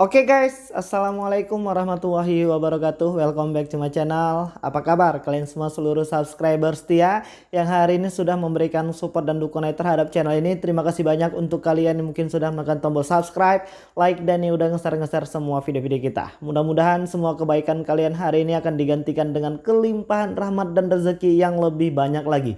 Oke okay guys, Assalamualaikum warahmatullahi wabarakatuh. Welcome back to my channel. Apa kabar kalian semua seluruh subscriber setia Yang hari ini sudah memberikan support dan dukungan terhadap channel ini? Terima kasih banyak untuk kalian yang mungkin sudah menekan tombol subscribe Like dan yang udah nge-share-nge-share semua video-video kita. Mudah-mudahan semua kebaikan kalian hari ini akan digantikan dengan kelimpahan rahmat dan rezeki yang lebih banyak lagi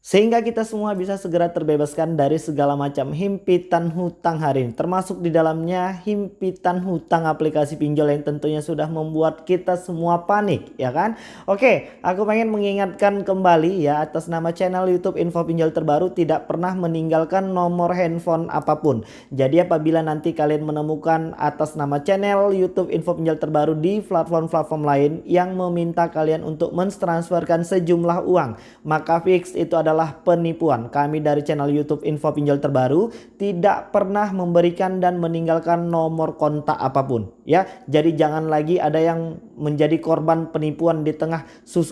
sehingga kita semua bisa segera terbebaskan dari segala macam himpitan hutang hari ini. Termasuk di dalamnya himpitan hutang aplikasi pinjol yang tentunya sudah membuat kita semua panik ya kan. Oke aku pengen mengingatkan kembali ya atas nama channel youtube info pinjol terbaru tidak pernah meninggalkan nomor handphone apa pun. Jadi apabila nanti kalian menemukan atas nama channel youtube info pinjol terbaru di platform-platform lain yang meminta kalian untuk mentransferkan sejumlah uang. Maka fix itu adalah adalah penipuan. Kami dari channel YouTube Info Pinjol Terbaru tidak pernah memberikan dan meninggalkan nomor kontak apa pun. Ya, jadi jangan lagi ada yang menjadi korban penipuan di tengah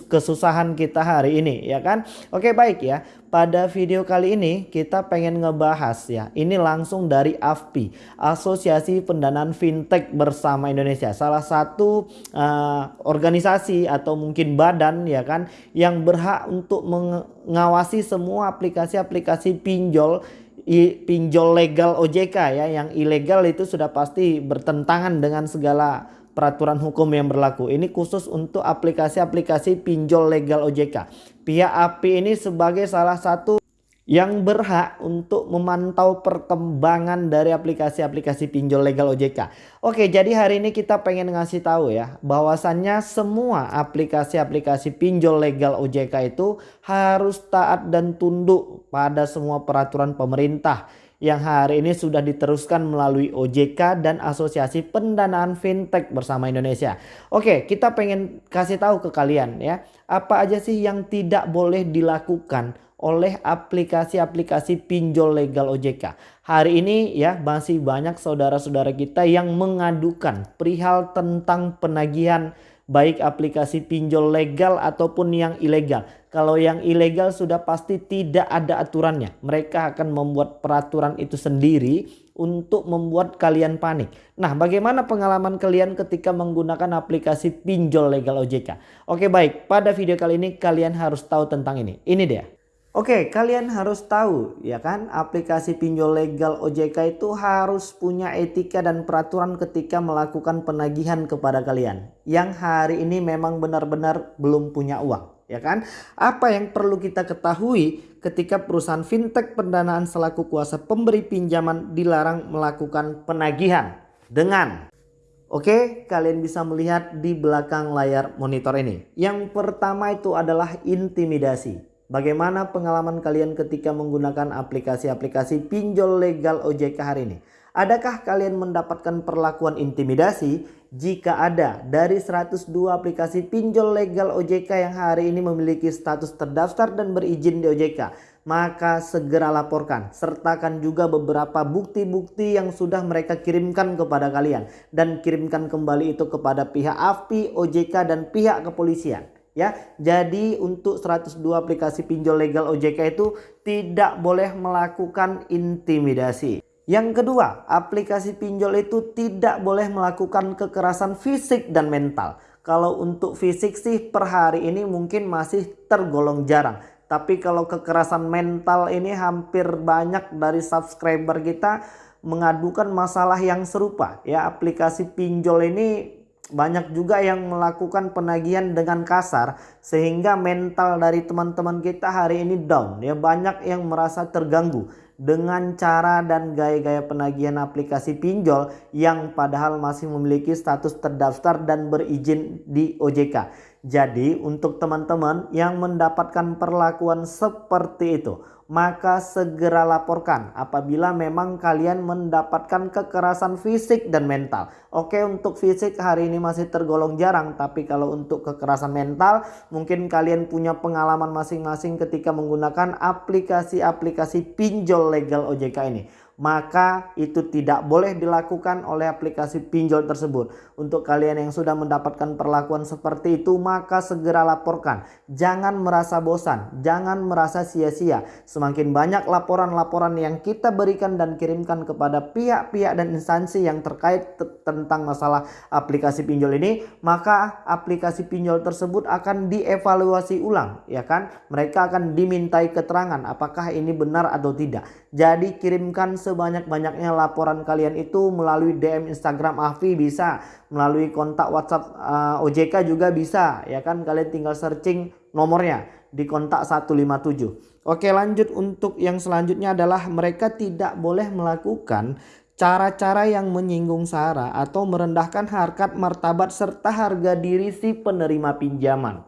kesusahan kita hari ini, ya kan? Oke, baik ya. Pada video kali ini kita pengen ngebahas ya. Ini langsung dari AFPI, Asosiasi Pendanaan Fintech Bersama Indonesia. Salah satu uh, organisasi atau mungkin badan ya kan yang berhak untuk mengawasi semua aplikasi-aplikasi pinjol pinjol legal OJK ya. Yang ilegal itu sudah pasti bertentangan dengan segala peraturan hukum yang berlaku. Ini khusus untuk aplikasi-aplikasi pinjol legal OJK. Pihak API ini sebagai salah satu yang berhak untuk memantau perkembangan dari aplikasi-aplikasi pinjol legal OJK. Oke, jadi hari ini kita pengen ngasih tahu ya bahwasannya semua aplikasi-aplikasi pinjol legal OJK itu harus taat dan tunduk pada semua peraturan pemerintah yang hari ini sudah diteruskan melalui OJK dan Asosiasi Pendanaan Fintech bersama Indonesia. Oke, kita pengen kasih tahu ke kalian ya, apa aja sih yang tidak boleh dilakukan oleh aplikasi-aplikasi pinjol legal OJK. Hari ini ya masih banyak saudara-saudara kita yang mengadukan perihal tentang penagihan baik aplikasi pinjol legal ataupun yang ilegal. Kalau yang ilegal sudah pasti tidak ada aturannya. Mereka akan membuat peraturan itu sendiri untuk membuat kalian panik. Nah bagaimana pengalaman kalian ketika menggunakan aplikasi pinjol legal OJK? Oke baik pada video kali ini kalian harus tahu tentang ini. Ini dia. Oke, kalian harus tahu ya kan, aplikasi pinjol legal OJK itu harus punya etika dan peraturan ketika melakukan penagihan kepada kalian. Yang hari ini memang benar-benar belum punya uang, ya kan? Apa yang perlu kita ketahui ketika perusahaan fintech pendanaan selaku kuasa pemberi pinjaman dilarang melakukan penagihan dengan Oke, kalian bisa melihat di belakang layar monitor ini. Yang pertama itu adalah intimidasi. Bagaimana pengalaman kalian ketika menggunakan aplikasi-aplikasi pinjol legal OJK hari ini? Adakah kalian mendapatkan perlakuan intimidasi? Jika ada, dari 102 aplikasi pinjol legal OJK yang hari ini memiliki status terdaftar dan berizin di OJK, maka segera laporkan. Sertakan juga beberapa bukti-bukti yang sudah mereka kirimkan kepada kalian. Dan kirimkan kembali itu kepada pihak AFPI, OJK, dan pihak kepolisian ya. Jadi untuk 102 aplikasi pinjol legal OJK itu tidak boleh melakukan intimidasi. Yang kedua, aplikasi pinjol itu tidak boleh melakukan kekerasan fisik dan mental. Kalau untuk fisik sih per hari ini mungkin masih tergolong jarang. Tapi kalau kekerasan mental ini hampir banyak dari subscriber kita mengadukan masalah yang serupa. Ya aplikasi pinjol ini banyak juga yang melakukan penagihan dengan kasar sehingga mental dari teman-teman kita hari ini down ya banyak yang merasa terganggu dengan cara dan gaya-gaya penagihan aplikasi pinjol yang padahal masih memiliki status terdaftar dan berizin di OJK. Jadi untuk teman-teman yang mendapatkan perlakuan seperti itu maka segera laporkan apabila memang kalian mendapatkan kekerasan fisik dan mental. Oke untuk fisik hari ini masih tergolong jarang tapi kalau untuk kekerasan mental mungkin kalian punya pengalaman masing-masing ketika menggunakan aplikasi-aplikasi pinjol legal OJK ini. Maka itu tidak boleh dilakukan oleh aplikasi pinjol tersebut. Untuk kalian yang sudah mendapatkan perlakuan seperti itu, maka segera laporkan. Jangan merasa bosan, jangan merasa sia-sia. Semakin banyak laporan-laporan yang kita berikan dan kirimkan kepada pihak-pihak dan instansi yang terkait tentang masalah aplikasi pinjol ini, maka aplikasi pinjol tersebut akan dievaluasi ulang, ya kan? Mereka akan dimintai keterangan apakah ini benar atau tidak. Jadi kirimkan sebanyak-banyaknya laporan kalian itu melalui DM Instagram Afi bisa, melalui kontak WhatsApp uh, eh, OJK juga bisa, ya kan? Kalian tinggal searching nomornya di kontak 157. Oke lanjut untuk yang selanjutnya adalah mereka tidak boleh melakukan cara-cara yang menyinggung sara atau merendahkan harkat martabat serta harga diri si penerima pinjaman.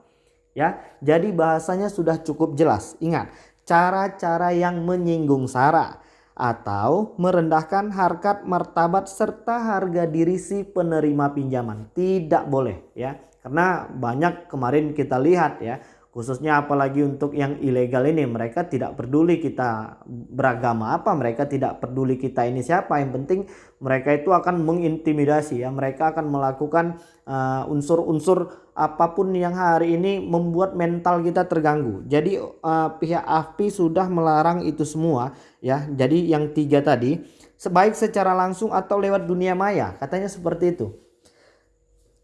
Ya, jadi bahasanya sudah cukup jelas. Ingat, cara-cara yang menyinggung sara atau merendahkan harkat martabat serta harga diri si penerima pinjaman. Tidak boleh ya. Karena banyak kemarin kita lihat ya khususnya apalagi untuk yang ilegal ini mereka tidak peduli kita beragama apa mereka tidak peduli kita ini siapa yang penting mereka itu akan mengintimidasi ya mereka akan melakukan uh, unsur-unsur uh, apa pun yang hari ini membuat mental kita terganggu jadi uh, pihak AFPI sudah melarang itu semua ya jadi yang tiga tadi sebaik secara langsung atau lewat dunia maya katanya seperti itu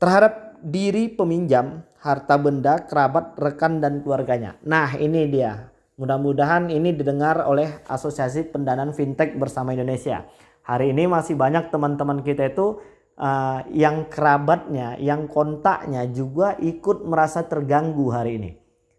terhadap diri peminjam harta benda, kerabat, rekan dan keluarganya. Nah, ini dia. Mudah-mudahan ini didengar oleh Asosiasi Pendanaan Fintech bersama Indonesia. Hari ini masih banyak teman-teman kita itu uh, yang kerabatnya, yang kontaknya juga ikut merasa terganggu hari ini.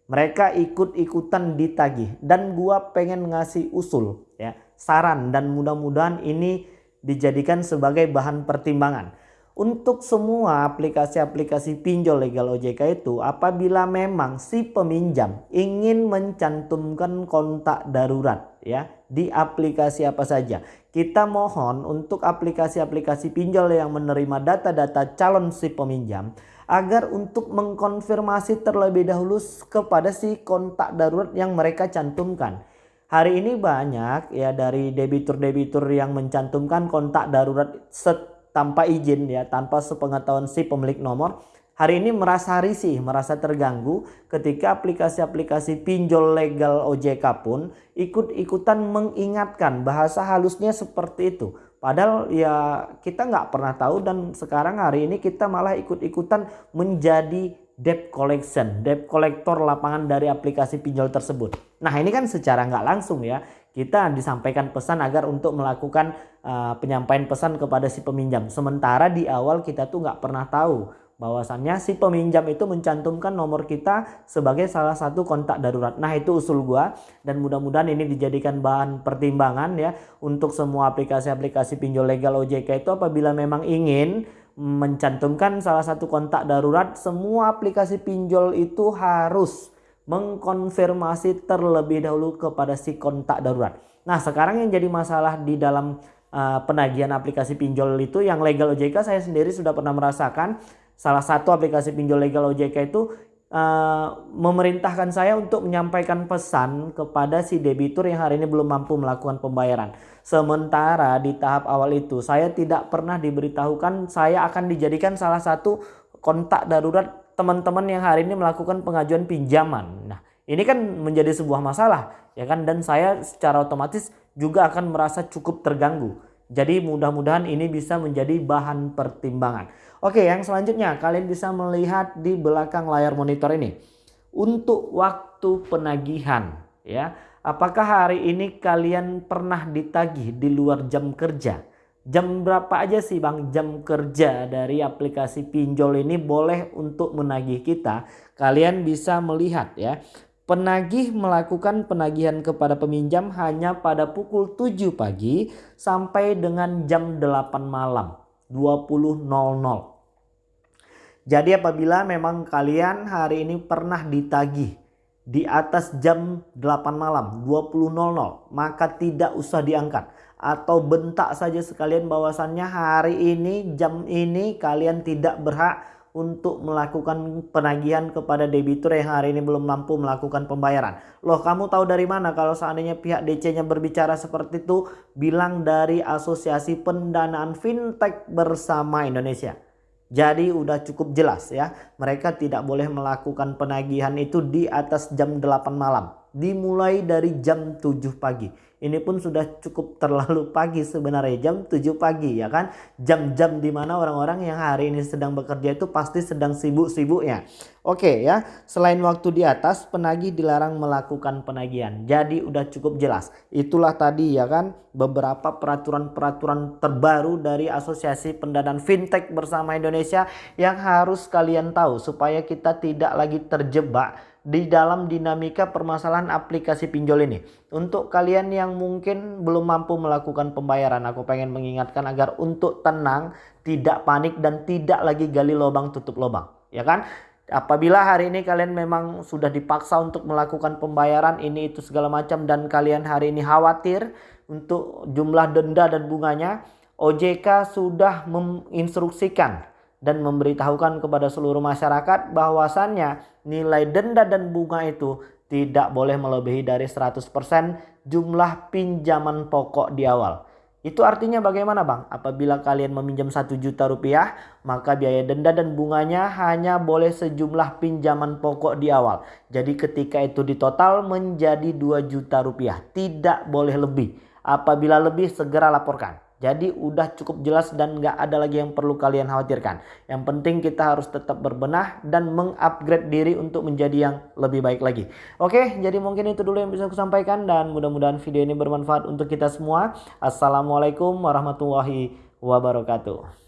Mereka ikut-ikutan ditagih dan gua pengen ngasih usul ya, saran dan mudah-mudahan ini dijadikan sebagai bahan pertimbangan untuk semua aplikasi-aplikasi pinjol legal OJK itu apabila memang si peminjam ingin mencantumkan kontak darurat ya di aplikasi apa saja. Kita mohon untuk aplikasi-aplikasi pinjol yang menerima data-data calon si peminjam agar untuk mengkonfirmasi terlebih dahulu kepada si kontak darurat yang mereka cantumkan. Hari ini banyak ya dari debitur-debitur yang mencantumkan kontak darurat tanpa izin ya, tanpa sepengetahuan si pemilik nomor, hari ini merasa risih, merasa terganggu ketika aplikasi-aplikasi pinjol legal OJK pun ikut-ikutan mengingatkan bahasa halusnya seperti itu. Padahal ya kita nggak pernah tahu dan sekarang hari ini kita malah ikut-ikutan menjadi debt collection, debt collector lapangan dari aplikasi pinjol tersebut. Nah ini kan secara nggak langsung ya kita disampaikan pesan agar untuk melakukan uh, penyampaian pesan kepada si peminjam. Sementara di awal kita tuh nggak pernah tahu bahwasannya si peminjam itu mencantumkan nomor kita sebagai salah satu kontak darurat. Nah itu usul gua dan mudah-mudahan ini dijadikan bahan pertimbangan ya untuk semua aplikasi-aplikasi pinjol legal OJK itu apabila memang ingin mencantumkan salah satu kontak darurat semua aplikasi pinjol itu harus mengkonfirmasi terlebih dahulu kepada si kontak darurat. Nah sekarang yang jadi masalah di dalam uh, penagihan aplikasi pinjol itu yang legal OJK saya sendiri sudah pernah merasakan salah satu aplikasi pinjol legal OJK itu uh, memerintahkan saya untuk menyampaikan pesan kepada si debitur yang hari ini belum mampu melakukan pembayaran. Sementara di tahap awal itu saya tidak pernah diberitahukan saya akan dijadikan salah satu kontak darurat teman-teman yang hari ini melakukan pengajuan pinjaman. Nah, ini kan menjadi sebuah masalah, ya kan? Dan saya secara otomatis juga akan merasa cukup terganggu. Jadi mudah-mudahan ini bisa menjadi bahan pertimbangan. Oke, yang selanjutnya kalian bisa melihat di belakang layar monitor ini. Untuk waktu penagihan, ya. Apakah hari ini kalian pernah ditagih di luar jam kerja? Jam berapa aja sih Bang jam kerja dari aplikasi pinjol ini boleh untuk menagih kita? Kalian bisa melihat ya. Penagih melakukan penagihan kepada peminjam hanya pada pukul 7 pagi sampai dengan jam 8 malam 20.00. Jadi apabila memang kalian hari ini pernah ditagih di atas jam 8 malam 20.00 maka tidak usah diangkat atau bentak saja sekalian bahwasannya hari ini jam ini kalian tidak berhak untuk melakukan penagihan kepada debitur yang hari ini belum mampu melakukan pembayaran. Loh kamu tahu dari mana kalau seandainya pihak DC-nya berbicara seperti itu? Bilang dari Asosiasi Pendanaan Fintech Bersama Indonesia. Jadi udah cukup jelas ya, mereka tidak boleh melakukan penagihan itu di atas jam 8 malam. Dimulai dari jam 7 pagi. Ini pun sudah cukup terlalu pagi sebenarnya jam 7 pagi ya kan? Jam-jam di mana orang-orang yang hari ini sedang bekerja itu pasti sedang sibuk-sibuknya. Oke ya. Selain waktu di atas penagih dilarang melakukan penagihan. Jadi udah cukup jelas. Itulah tadi ya kan? Beberapa peraturan-peraturan terbaru dari Asosiasi Pendanaan Fintech bersama Indonesia yang harus kalian tahu supaya kita tidak lagi terjebak di dalam dinamika permasalahan aplikasi pinjol ini. Untuk kalian yang mungkin belum mampu melakukan pembayaran, aku pengen mengingatkan agar untuk tenang, tidak panik dan tidak lagi gali lubang tutup lubang, ya kan? Apabila hari ini kalian memang sudah dipaksa untuk melakukan pembayaran ini itu segala macam dan kalian hari ini khawatir untuk jumlah denda dan bunganya, OJK sudah menginstruksikan dan memberitahukan kepada seluruh masyarakat bahwasannya nilai denda dan bunga itu tidak boleh melebihi dari 100% jumlah pinjaman pokok di awal. Itu artinya bagaimana bang? Apabila kalian meminjam 1 juta rupiah, maka biaya denda dan bunganya hanya boleh sejumlah pinjaman pokok di awal. Jadi ketika itu ditotal menjadi 2 juta rupiah. Tidak boleh lebih. Apabila lebih segera laporkan. Jadi udah cukup jelas dan nggak ada lagi yang perlu kalian khawatirkan. Yang penting kita harus tetap berbenah dan mengupgrade diri untuk menjadi yang lebih baik lagi. Oke, jadi mungkin itu dulu yang bisa aku sampaikan dan mudah-mudahan video ini bermanfaat untuk kita semua. Assalamualaikum warahmatullahi wabarakatuh.